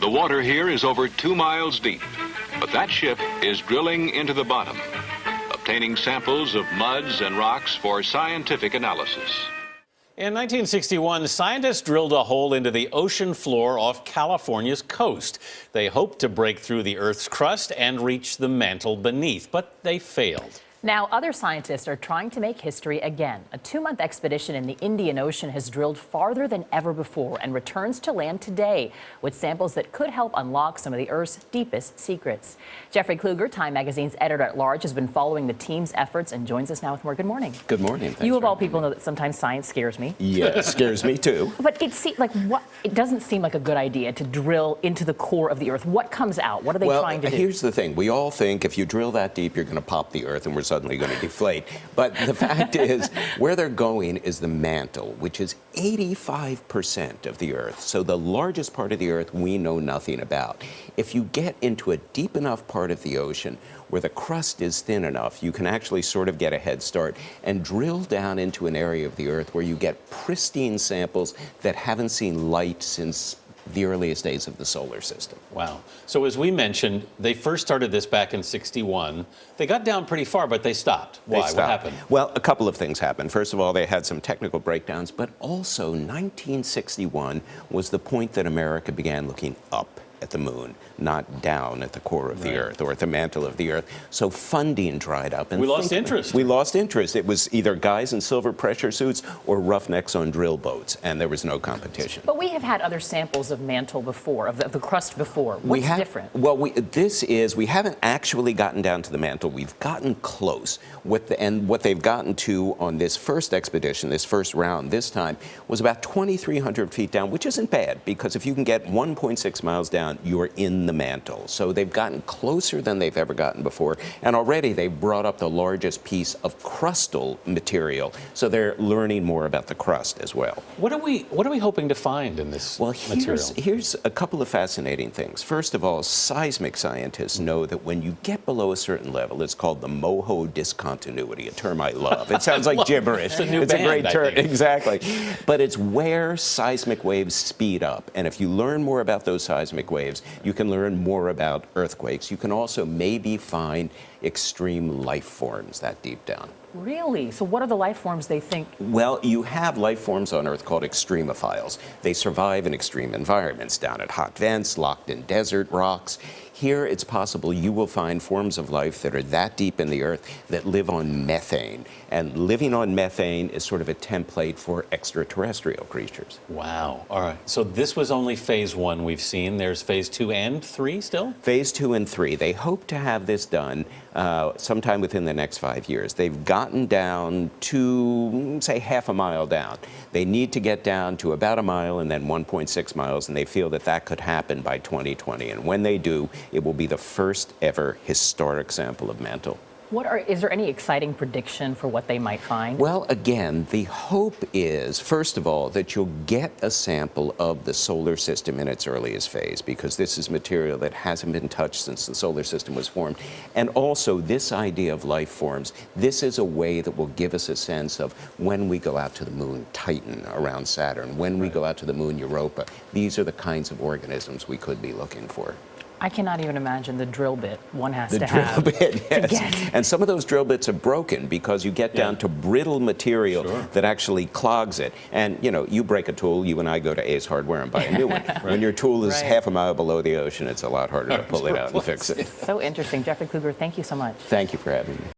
The water here is over two miles deep, but that ship is drilling into the bottom, obtaining samples of muds and rocks for scientific analysis. In 1961, scientists drilled a hole into the ocean floor off California's coast. They hoped to break through the Earth's crust and reach the mantle beneath, but they failed. Now, other scientists are trying to make history again. A two-month expedition in the Indian Ocean has drilled farther than ever before and returns to land today with samples that could help unlock some of the Earth's deepest secrets. Jeffrey Kluger, Time Magazine's editor-at-large, has been following the team's efforts and joins us now with more. Good morning. Good morning. Thanks you, of all people, know that sometimes science scares me. Yeah, it scares me too. But it seems like what? It doesn't seem like a good idea to drill into the core of the Earth. What comes out? What are they well, trying to do? Well, here's the thing. We all think if you drill that deep, you're going to pop the Earth, and we're suddenly going to deflate. But the fact is, where they're going is the mantle, which is 85% of the Earth. So the largest part of the Earth we know nothing about. If you get into a deep enough part of the ocean where the crust is thin enough, you can actually sort of get a head start and drill down into an area of the Earth where you get pristine samples that haven't seen light since the earliest days of the solar system. Wow. So as we mentioned, they first started this back in 61. They got down pretty far, but they stopped. Why? They stopped. What happened? Well, a couple of things happened. First of all, they had some technical breakdowns, but also 1961 was the point that America began looking up at the moon, not down at the core of right. the Earth or at the mantle of the Earth. So funding dried up. And we lost interest. We lost interest. It was either guys in silver pressure suits or roughnecks on drill boats, and there was no competition. But we have had other samples of mantle before, of the, of the crust before. What's we have, different? Well, we, this is, we haven't actually gotten down to the mantle. We've gotten close. With the, and what they've gotten to on this first expedition, this first round this time, was about 2,300 feet down, which isn't bad, because if you can get 1.6 miles down, down, you're in the mantle. So they've gotten closer than they've ever gotten before. And already they've brought up the largest piece of crustal material. So they're learning more about the crust as well. What are we, what are we hoping to find in this well, material? Here's, here's a couple of fascinating things. First of all, seismic scientists know that when you get below a certain level, it's called the MOHO discontinuity, a term I love. It sounds like gibberish. It's a new it's band, a great term. Exactly. But it's where seismic waves speed up. And if you learn more about those seismic waves, waves. You can learn more about earthquakes. You can also maybe find extreme life forms that deep down. Really? So what are the life forms they think? Well, you have life forms on Earth called extremophiles. They survive in extreme environments, down at hot vents, locked in desert rocks. Here, it's possible you will find forms of life that are that deep in the Earth that live on methane. And living on methane is sort of a template for extraterrestrial creatures. Wow. All right. So this was only phase one we've seen. There's phase two and three still? Phase two and three. They hope to have this done uh, sometime within the next five years. They've gotten down to, say, half a mile down. They need to get down to about a mile and then 1.6 miles, and they feel that that could happen by 2020. And when they do, it will be the first ever historic sample of mantle. What are, is there any exciting prediction for what they might find? Well, again, the hope is, first of all, that you'll get a sample of the solar system in its earliest phase, because this is material that hasn't been touched since the solar system was formed. And also, this idea of life forms, this is a way that will give us a sense of when we go out to the moon, Titan around Saturn, when we go out to the moon, Europa. These are the kinds of organisms we could be looking for. I cannot even imagine the drill bit one has the to drill have. Bit, yes. And some of those drill bits are broken because you get down to brittle material sure. that actually clogs it. And you know, you break a tool, you and I go to Ace Hardware and buy a new one. right. When your tool is right. half a mile below the ocean, it's a lot harder to pull it out and fix it. So interesting. Jeffrey Kluger, thank you so much. Thank you for having me.